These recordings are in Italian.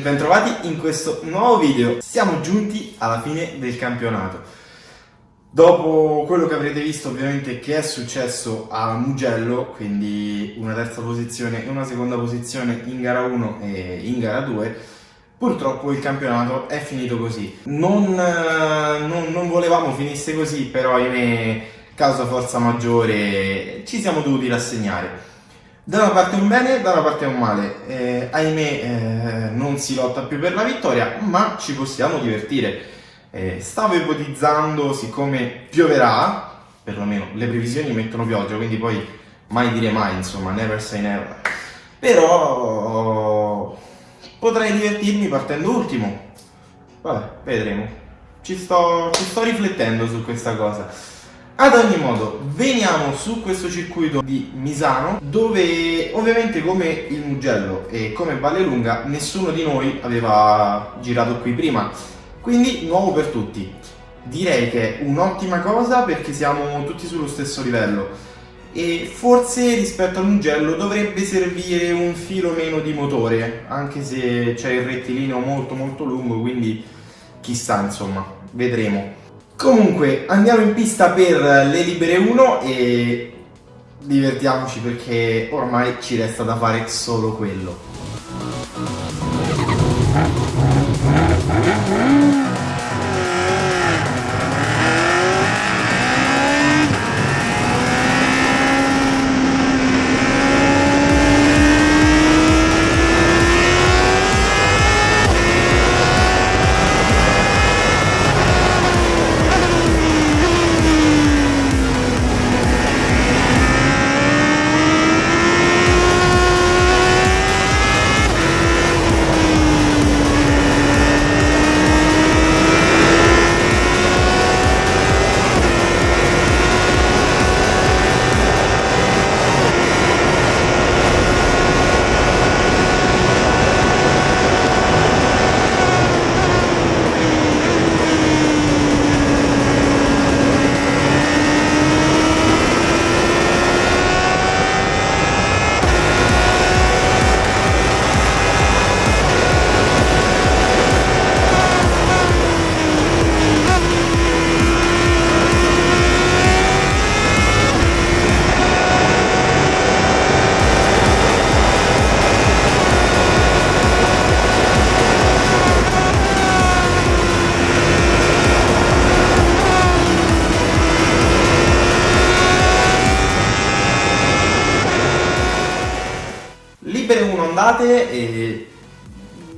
bentrovati in questo nuovo video. Siamo giunti alla fine del campionato. Dopo quello che avrete visto ovviamente che è successo a Mugello, quindi una terza posizione e una seconda posizione in gara 1 e in gara 2, purtroppo il campionato è finito così. Non, non, non volevamo finisse così, però ahimè, causa forza maggiore, ci siamo dovuti rassegnare. Da una parte un bene, da una parte un male. Eh, ahimè eh, non si lotta più per la vittoria, ma ci possiamo divertire. Eh, stavo ipotizzando, siccome pioverà, perlomeno le previsioni mettono pioggia, quindi poi mai dire mai, insomma, never say never. Però potrei divertirmi partendo ultimo. Vabbè, vedremo. Ci sto, ci sto riflettendo su questa cosa. Ad ogni modo, veniamo su questo circuito di Misano, dove ovviamente come il Mugello e come Vallelunga nessuno di noi aveva girato qui prima, quindi nuovo per tutti. Direi che è un'ottima cosa perché siamo tutti sullo stesso livello e forse rispetto al Mugello dovrebbe servire un filo meno di motore, anche se c'è il rettilineo molto molto lungo, quindi chissà insomma, vedremo. Comunque andiamo in pista per le libere 1 e divertiamoci perché ormai ci resta da fare solo quello.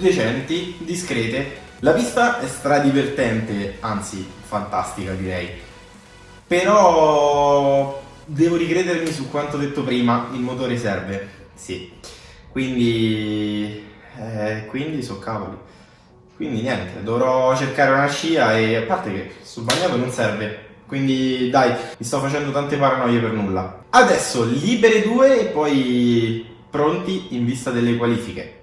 Decenti, discrete. La pista è stradivertente, anzi fantastica direi. Però devo ricredermi su quanto detto prima, il motore serve, sì. Quindi, eh, quindi so cavoli. Quindi niente, dovrò cercare una scia e a parte che sul bagnato non serve, quindi dai, mi sto facendo tante paranoie per nulla. Adesso libere due e poi pronti in vista delle qualifiche.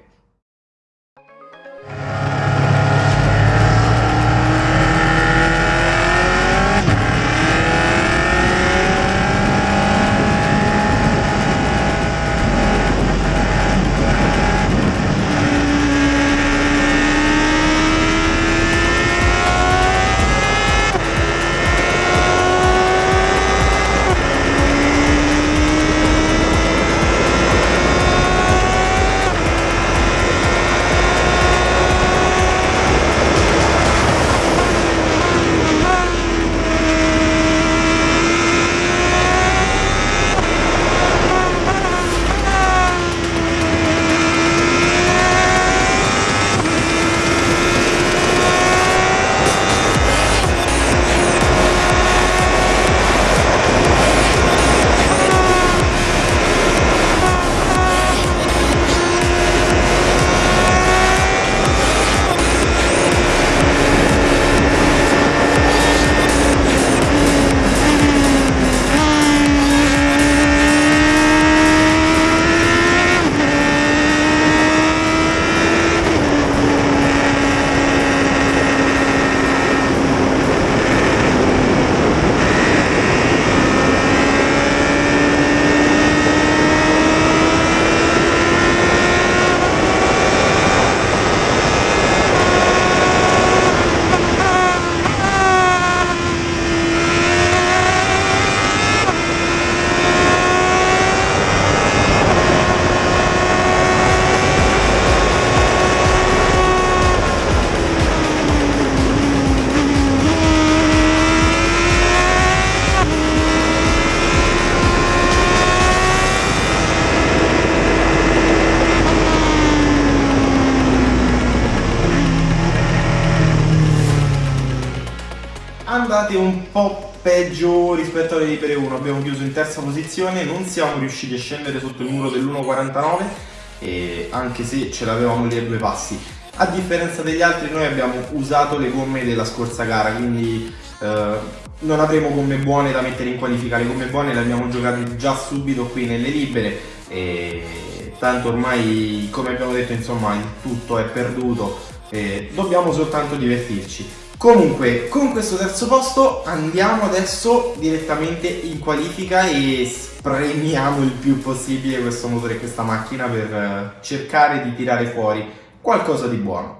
Andate un po' peggio rispetto alle Libere 1, abbiamo chiuso in terza posizione, non siamo riusciti a scendere sotto il muro dell'1.49 anche se ce l'avevamo lì a due passi. A differenza degli altri noi abbiamo usato le gomme della scorsa gara, quindi eh, non avremo gomme buone da mettere in qualifica, le gomme buone le abbiamo giocate già subito qui nelle libere e tanto ormai come abbiamo detto insomma tutto è perduto e dobbiamo soltanto divertirci. Comunque, con questo terzo posto andiamo adesso direttamente in qualifica e spremiamo il più possibile questo motore e questa macchina per eh, cercare di tirare fuori qualcosa di buono.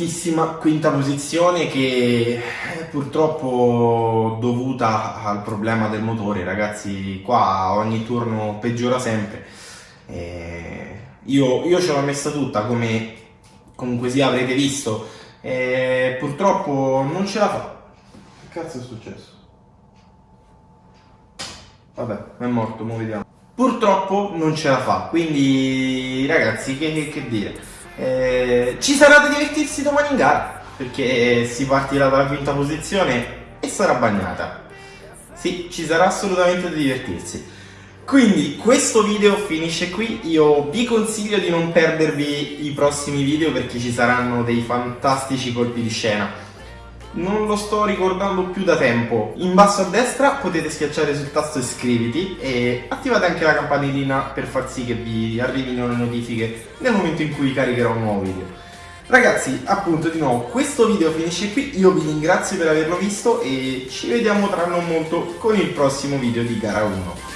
Maledettissima quinta posizione che purtroppo dovuta al problema del motore, ragazzi, qua ogni turno peggiora sempre. Eh, io, io ce l'ho messa tutta come comunque sia avrete visto, e purtroppo non ce la fa. Che cazzo è successo? Vabbè, è morto, mo vediamo. Purtroppo non ce la fa, quindi ragazzi, che, che, che dire. Eh, ci sarà da divertirsi domani in gara, perché si partirà dalla quinta posizione e sarà bagnata. Sì, ci sarà assolutamente da divertirsi. Quindi questo video finisce qui, io vi consiglio di non perdervi i prossimi video perché ci saranno dei fantastici colpi di scena non lo sto ricordando più da tempo. In basso a destra potete schiacciare sul tasto iscriviti e attivate anche la campanellina per far sì che vi arrivino le notifiche nel momento in cui caricherò un nuovo video. Ragazzi, appunto di nuovo, questo video finisce qui, io vi ringrazio per averlo visto e ci vediamo tra non molto con il prossimo video di gara 1.